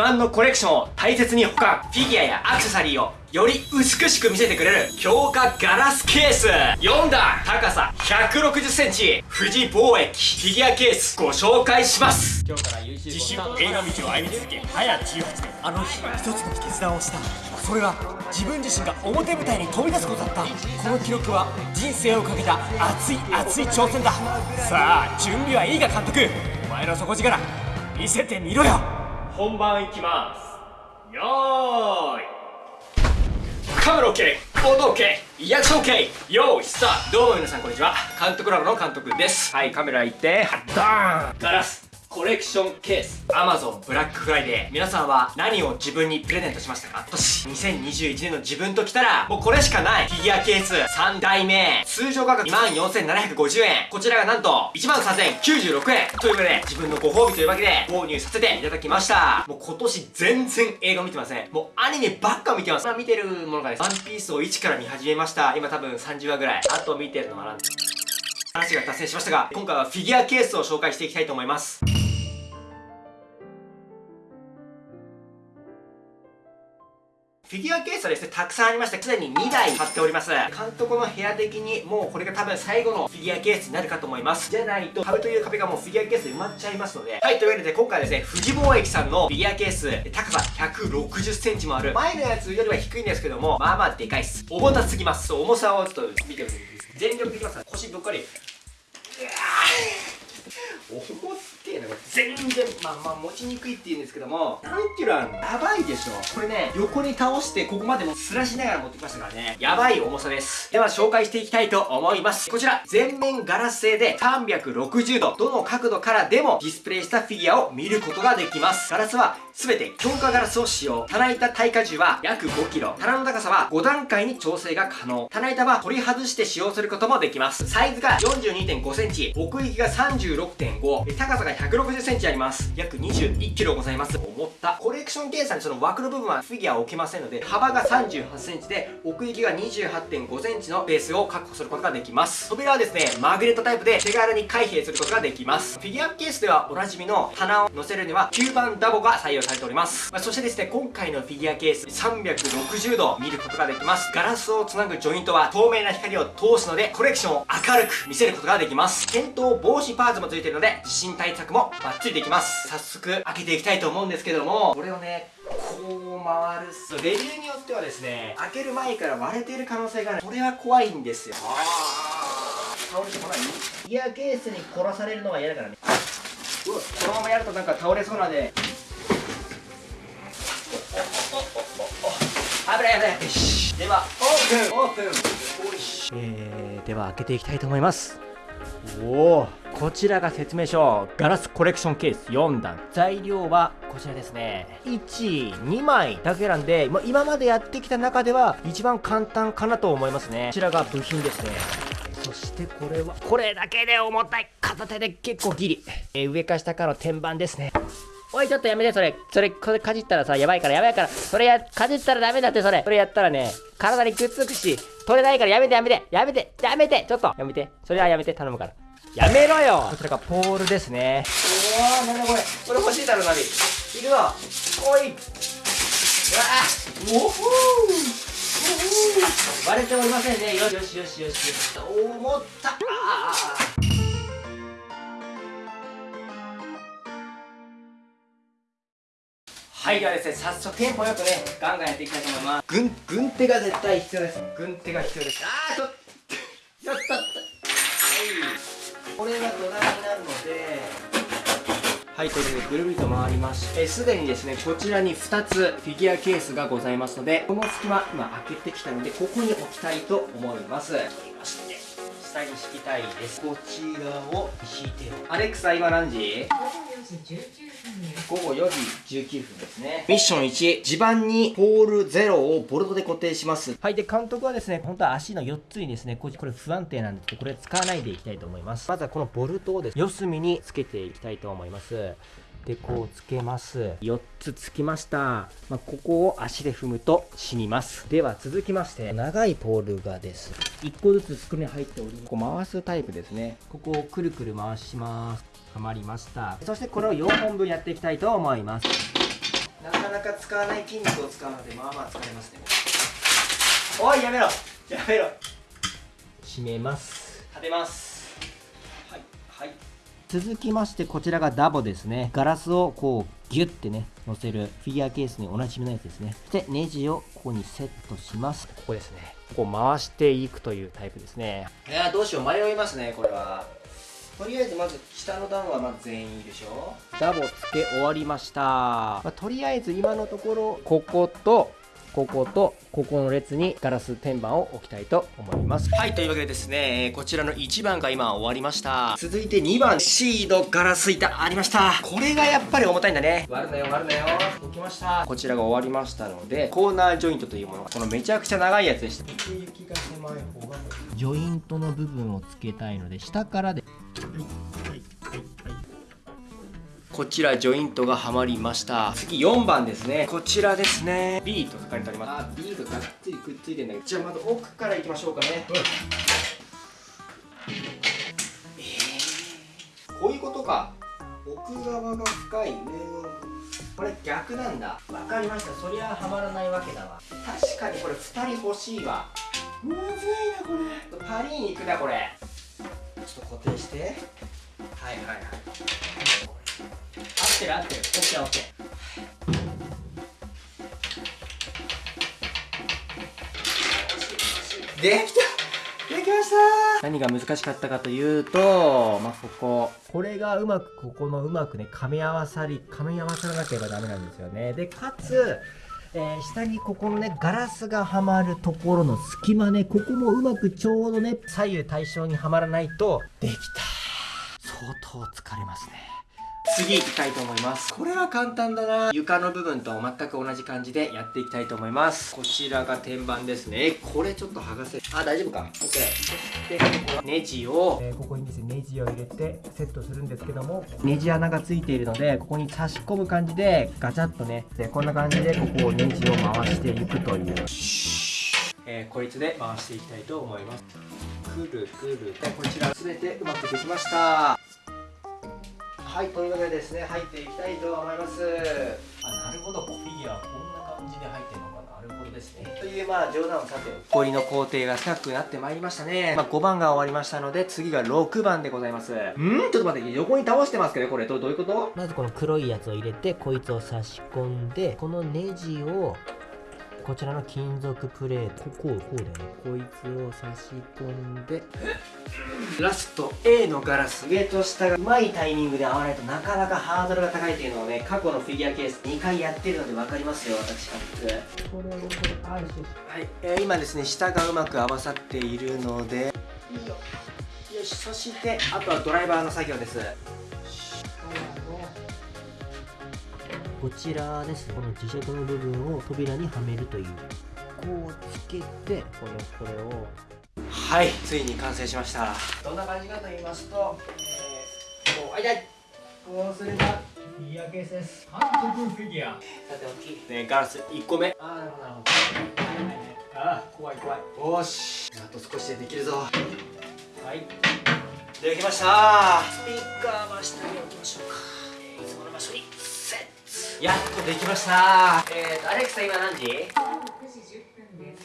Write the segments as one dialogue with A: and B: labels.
A: 慢のコレクションを大切に保管フィギュアやアクセサリーをより美しく見せてくれる強化ガラスケース。4段高さ1 6 0センチ。富士貿易フィギュアケースご紹介します。
B: 今日から YouTube
A: 自主映画道を歩み続け早18年
B: あの日一つの決断をした。それは自分自身が表舞台に飛び出すことだった。この記録は人生をかけた熱い熱い挑戦だ。さあ準備はいいが監督。お前の底力見せてみろよ。
A: 本番いきます。よーい。カメラ OK 音 OK リアクション OK 用意スタート。どうも皆さんこんにちは。監督ラボの監督です。はいカメラ行ってダーン。ガラスコレクションケース。Amazon ブラックフライデー皆さんは何を自分にプレゼントしましたか？今年。2021年の自分ときたらもうこれしかない。フィギュアケース。3代目。通常価格24,750円。こちらがなんと13,096円。ということで自分のご褒美というわけで購入させていただきました。もう今年全然映画見てません。もうアニメばっか見てます。今見てるものがですワンピースを1から見始めました。今多分30話ぐらい。あと見てるのはなん話が達成しましたが今回はフィギュアケースを紹介していきたいと思います。フィギュアケースはですね、たくさんありまして、すでに2台買っております。監督の部屋的に、もうこれが多分最後のフィギュアケースになるかと思います。じゃないと、壁という壁がもうフィギュアケースで埋まっちゃいますので。はい、というわけで今回はですね、富士貿易さんのフィギュアケース、高さ160センチもある。前のやつよりは低いんですけども、まあまあでかいっす。重たすぎます。重さをちょっと見てみてください。全力でいきます、腰ぶっかり。うわ重っ全然まあまあ持ちにくいって言うんですけども何キロあるのやばいでしょ。これね横に倒してここまでもすらしながら持ってきましたからね。やばい重さです。では紹介していきたいと思います。こちら全面ガラス製で360度どの角度からでもディスプレイしたフィギュアを見ることができます。ガラスは全て強化ガラスを使用。棚板耐荷重は約 5kg 棚の高さは5段階に調整が可能。棚板は取り外して使用することもできます。サイズが 42.5cm 奥行きが36.5高さが 160cm あります。約 21kg ございます。思ったコレクション計算にその枠の部分はフィギュアを置けませんので幅が 38cm で奥行きが 28.5cm のベースを確保することができます。扉はですねマグネットタイプで手軽に開閉することができます。フィギュアケースではおなじみの棚を乗せるには吸盤ダボが採用されております、まあ、そしてですね今回のフィギュアケース360度見ることができます。ガラスをつなぐジョイントは透明な光を通すのでコレクションを明るく見せることができます。転倒防止パーツもついているので地震対策もバッチリできます。早速開けていきたいと思うんですけどもこれをねこう回るっレビューによってはですね開ける前から割れている可能性がある。これは怖いんですよ。倒れてこない？フィギュアケースに殺されるのは嫌だからね。うわこのままやるとなんか倒れそうなんで危ない危ない。よしではオープン。オープン。えー、では開けていきたいと思います。おおこちらが説明書。ガラスコレクションケース。4段。材料はこちらですね。12枚だけなんで、ま今までやってきた中では一番簡単かなと思いますね。こちらが部品ですね。そしてこれはこれだけで重たい。片手で結構ギリ、えー、上か下かの天板ですね。おいちょっとやめてそれ。それこれかじったらさやばいからやばいから。それやかじったらダメだってそれ。それやったらね体にくっつくし取れないからやめてやめて。やめて。やめて。ちょっと。やめて。それはやめて。頼むから。やめろよ。こちらがポールですね。うわーなんだこれこれ欲しいだろナビ。いるわ。おい。うわおほー。割れておりませんねよしよしよしよし思ったあはいではですね早速テンポよくねガンガンやっていきたいと思います。軍軍手が絶対必要です。軍手が必要です。あーちょっとちょっとはい。これが土台になるので。はいということでぐるぐると回りましてすでにですねこちらに2つフィギュアケースがございますのでこの隙間今開けてきたのでここに置きたいと思います。取りまして下に敷きたいです。こちらを引いてアレクサ今何時？午後4時19分ですね。ミッション1地盤にポール0をボルトで固定します。はいで監督はですね本当は足の4つにですねこれ不安定なんですけどこれ使わないでいきたいと思います。まずはこのボルトをですね四隅につけていきたいと思いますでこうつけます。4つつきました、まあ、ここを足で踏むと死にます。では続きまして長いポールがです。1個ずつスクリューに入っております。こう回すタイプですね。ここをくるくる回します。はまりました。そしてこれを4本分やっていきたいと思います。長使わない筋肉を使うのでまあまあ疲れますね。おいやめろ。やめろ。閉めます。立てます続きましてこちらがダボですね。ガラスをこうギュッてね乗せるフィギュアケースにおなじみのやつですね。そしてネジをここにセットします。ここですね。ここ回していくというタイプですね。いやどうしよう。迷いますねこれは。とりあえずまず下の段はまず全員いいでしょ。ダボつけ終わりました、まあ、とりあえず今のところこことこことここの列にガラス天板を置きたいと思います。はいというわけでですねこちらの1番が今終わりました。続いて2番シードガラス板ありました。これがやっぱり重たいんだね。割るなよ割るなよ。置きました。こちらが終わりましたのでコーナージョイントというもの。このめちゃくちゃ長いやつでした。奥行きが狭い方がジョイントの部分をつけたいので下からでこちらジョイントがはまりました。次4番ですね。こちらですね。B と書かれてあります。あ B ががっつりくっついてるんだけど。じゃあまず奥からいきましょうかね、えー、こういうことか。奥側が深い。上のこれ逆なんだ。わかりました。そりゃはまらないわけだわ。確かにこれ2人欲しいわ。むずいなこれ。パリに行くなこれ。ちょっと固定して。はいはいはい。合ってる合って。るオッケーオッケー。できたできました。何が難しかったかというとまあここ。これがうまくここのうまくね噛み合わさり噛み合わさらなければダメなんですよね。でかつえー、下にここのねガラスがはまるところの隙間ねここもうまくちょうどね左右対称にはまらないとできた。相当疲れますね次行きたいと思います。これは簡単だな。床の部分と全く同じ感じでやっていきたいと思います。こちらが天板ですね。これちょっと剥がせあ大丈夫か？OK そしてここネジを、えー、ここにですねネジを入れてセットするんですけどもネジ穴がついているのでここに差し込む感じでガチャッとね。でこんな感じでここをネジを回していくという。えー、こいつで回していきたいと思います。くるくる。でこちら全てうまくできましたはいというわけでですね入っていきたいと思います。あなるほどフィギュアこんな感じで入ってるのか。ななるほどですね。というまあ冗談をさて。氷の工程が深くなってまいりましたね、まあ、5番が終わりましたので次が6番でございます。んちょっと待って横に倒してますけどこれどどういうこと？まずこの黒いやつを入れてこいつを差し込んでこのネジをこちらの金属プレート。こうこうだよね。こいつを差し込んで。ラスト A のガラス上と下がうまいタイミングで合わないとなかなかハードルが高いというのをね過去のフィギュアケース2回やってるので分かりますよ。私これをこれはい、えー、今ですね下がうまく合わさっているので。いいよよし。そしてあとはドライバーの作業ですこちらです。この磁石の部分を扉にはめるという。こうつけてこのこれをはいついに完成しました。どんな感じかと言いますと、えー、こうあいたい。こうすればフィギュアケースです韓国フィギュア。さておきねガラス1個目。ああなるほど。なるほどああ怖い怖い。よし。あと少しでできるぞ。はい。できました。スピーカーは下に置きましょうやっとできました。えーとアレクサ今何時？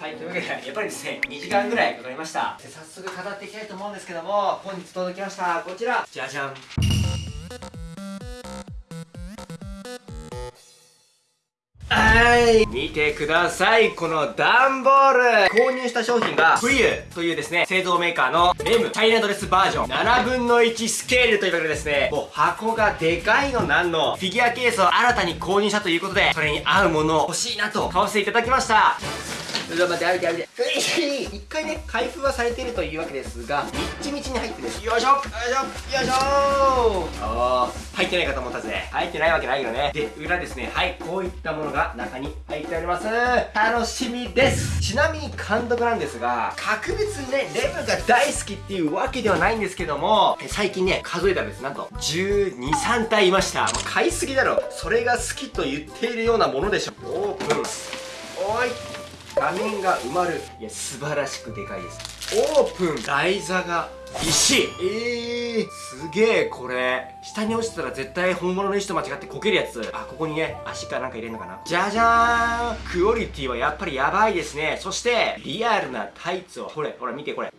A: はいというわけでやっぱりですね2時間ぐらいかかりました。で早速語っていきたいと思うんですけども本日届きました。こちら。じゃじゃんはい。見てください。この段ボール。購入した商品が冬というですね製造メーカーのレム。チャイナドレスバージョン。7分の1スケールというわけでですねもう箱がでかいのなんの。フィギュアケースを新たに購入したということでそれに合うものを欲しいなと買わせていただきました。ちょっと待って歩いて歩いて。一回ね開封はされているというわけですがみっちみちに入ってるよいしょ。よいしょ。よいしょ。あ入ってないかと思ったぜ入ってないわけないよね。で裏ですね。はいこういったものが中に入っております。楽しみです。ちなみに監督なんですが格別にねレムが大好きっていうわけではないんですけども最近ね数えたんです。なんと123体いました。買いすぎだろ。それが好きと言っているようなものでしょ。オープン。おい画面が埋まる。いや素晴らしくでかいです。オープン。台座が石。えー、すげえこれ。下に落ちたら絶対本物の石と間違ってこけるやつ。あここにね足かなんか入れるのかな。じゃじゃーん。クオリティはやっぱりやばいですね。そしてリアルなタイツを。ほれほら見てこれ。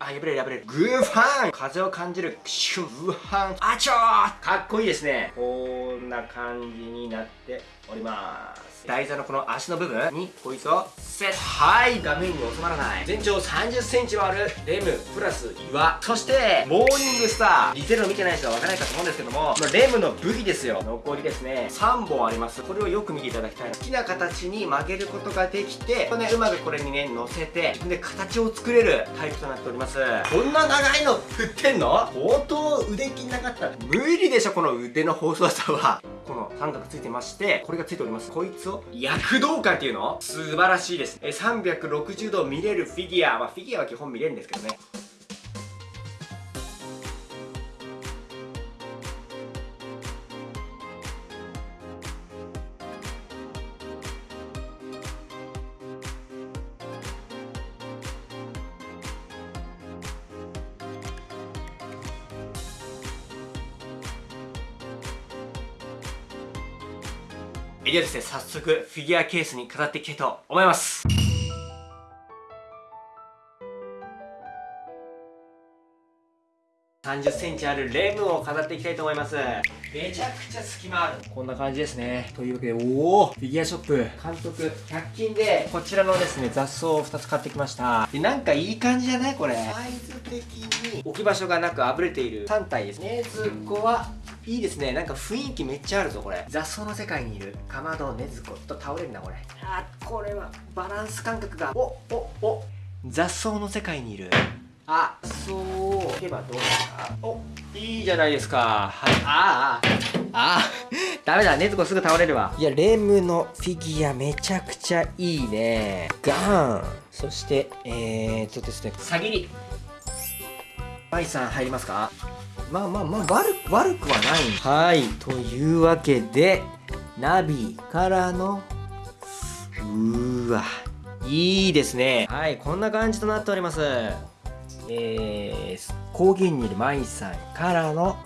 A: あ、破れる破れる。グーファン。風を感じる。シュグーファン。あちょー。かっこいいですね。こんな感じになっております。台座のこの足の部分にこいつをセット。はい、画面に収まらない。全長30センチはあるレムプラス岩。そして、モーニングスター。リゼロ見てない人はわからないかと思うんですけども、まあレムの武器ですよ。残りですね。3本あります。これをよく見ていただきたい。好きな形に曲げることができて、これね、うまくこれにね、乗せて、自分で形を作れるタイプとなっております。こんな長いの振ってんの？相当腕筋なかったら無理でしょ、この腕の細さは。この半角ついてまして、これがついております。こいつを躍動感っていうの？素晴らしいです。え、360度見れるフィギュア。まあ、フィギュアは基本見れるんですけどね。ではですね、早速フィギュアケースに飾っていきたいと思います。30センチあるレムを飾っていきたいと思います。めちゃくちゃ隙間ある。こんな感じですね。というわけで、おおフィギュアショップ、監督、100均で、こちらのですね、雑草を2つ買ってきました。で、なんかいい感じじゃないこれ。サイズ的に置き場所がなくあぶれている3体ですね。ずっこは、いいですね。なんか雰囲気めっちゃあるぞ、これ。雑草の世界にいる、かまど、ねずこと倒れるな、これ。あ、これは、バランス感覚が。お、お、お。雑草の世界にいる。あ、そう。いけばどうですかお、いいじゃないですか。はい。ああ、ああ。ダメだ、ねずこすぐ倒れるわ。いや、レムのフィギュアめちゃくちゃいいね。ガーン。そして、えーっとですね、さぎり。マイさん入りますか？まあまあまあ悪く悪くはないはいというわけでナビからのうーわいいですねはいこんな感じとなっておりますえー、高原にいるマイさんからの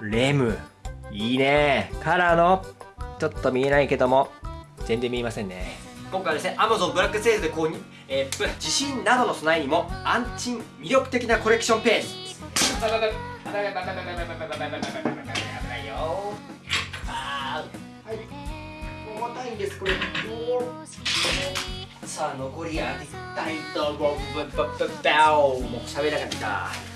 A: レム。いいね。からのちょっと見えないけども。全然見えませんね。今回はですね Amazon ブラックセールで購入、えー、地震などの備えにも安心魅力的なコレクションページ危ないよ。あーはい。重たいんですこれさあ残り当てたいと思うも。う喋らなかった。